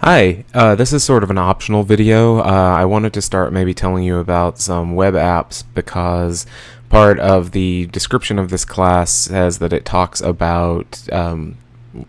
Hi, uh, this is sort of an optional video. Uh, I wanted to start maybe telling you about some web apps because part of the description of this class says that it talks about um,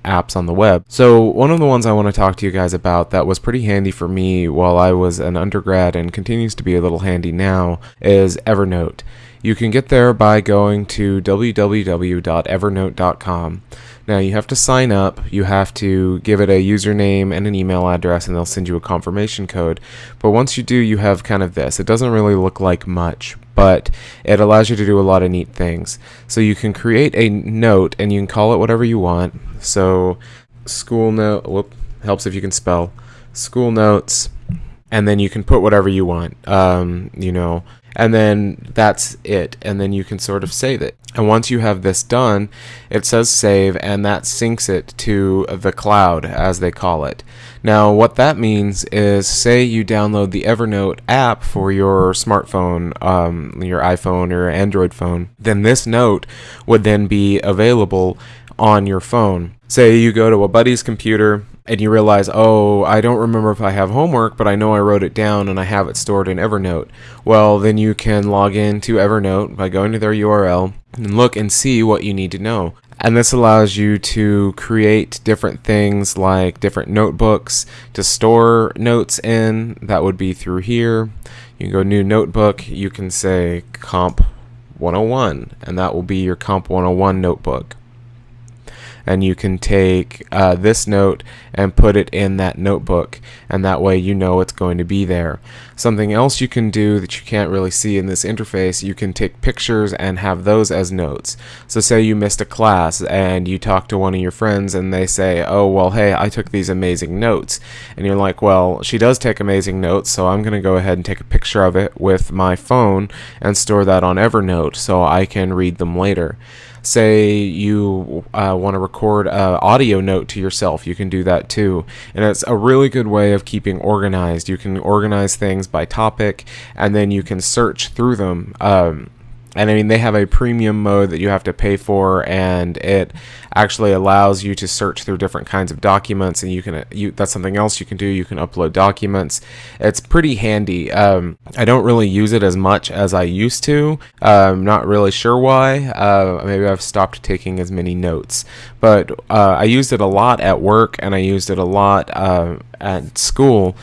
apps on the web. So one of the ones I want to talk to you guys about that was pretty handy for me while I was an undergrad and continues to be a little handy now is Evernote. You can get there by going to www.evernote.com. Now you have to sign up, you have to give it a username and an email address and they'll send you a confirmation code. But once you do, you have kind of this. It doesn't really look like much, but it allows you to do a lot of neat things. So you can create a note and you can call it whatever you want. So school note, whoop, helps if you can spell, school notes, and then you can put whatever you want. Um, you know, and then that's it and then you can sort of save it. And once you have this done it says save and that syncs it to the cloud as they call it. Now what that means is say you download the Evernote app for your smartphone um, your iPhone or Android phone then this note would then be available on your phone. Say you go to a buddy's computer and you realize, oh, I don't remember if I have homework, but I know I wrote it down and I have it stored in Evernote. Well, then you can log in to Evernote by going to their URL and look and see what you need to know. And this allows you to create different things like different notebooks to store notes in. That would be through here. You can go new notebook. You can say comp 101 and that will be your comp 101 notebook and you can take uh, this note and put it in that notebook and that way you know it's going to be there. Something else you can do that you can't really see in this interface, you can take pictures and have those as notes. So say you missed a class and you talk to one of your friends and they say, oh well hey I took these amazing notes and you're like well she does take amazing notes so I'm gonna go ahead and take a picture of it with my phone and store that on Evernote so I can read them later say you uh, want to record an audio note to yourself, you can do that too. And it's a really good way of keeping organized. You can organize things by topic and then you can search through them. Um, and I mean they have a premium mode that you have to pay for and it actually allows you to search through different kinds of documents and you can you that's something else you can do. You can upload documents. It's pretty handy. Um, I don't really use it as much as I used to. I'm not really sure why. Uh, maybe I've stopped taking as many notes. But uh, I used it a lot at work and I used it a lot uh, at school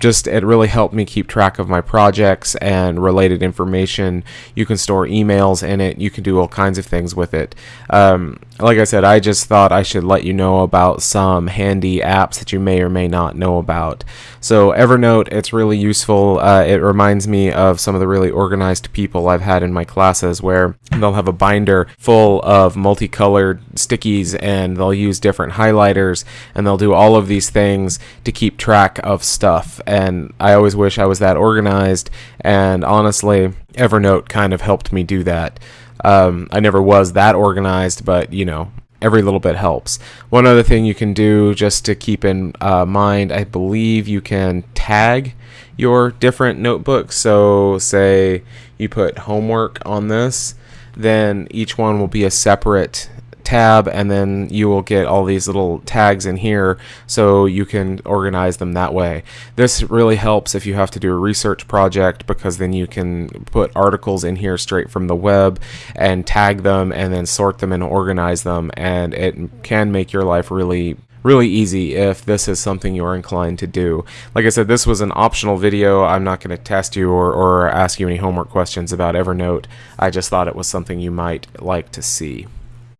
just it really helped me keep track of my projects and related information. You can store emails in it. You can do all kinds of things with it. Um, like I said, I just thought I should let you know about some handy apps that you may or may not know about. So Evernote, it's really useful. Uh, it reminds me of some of the really organized people I've had in my classes where they'll have a binder full of multicolored stickies and they'll use different highlighters and they'll do all of these things to keep track of stuff and I always wish I was that organized. And honestly, Evernote kind of helped me do that. Um, I never was that organized, but you know, every little bit helps. One other thing you can do just to keep in uh, mind, I believe you can tag your different notebooks. So, say you put homework on this, then each one will be a separate tab and then you will get all these little tags in here so you can organize them that way. This really helps if you have to do a research project because then you can put articles in here straight from the web and tag them and then sort them and organize them and it can make your life really really easy if this is something you're inclined to do. Like I said, this was an optional video. I'm not going to test you or, or ask you any homework questions about Evernote. I just thought it was something you might like to see.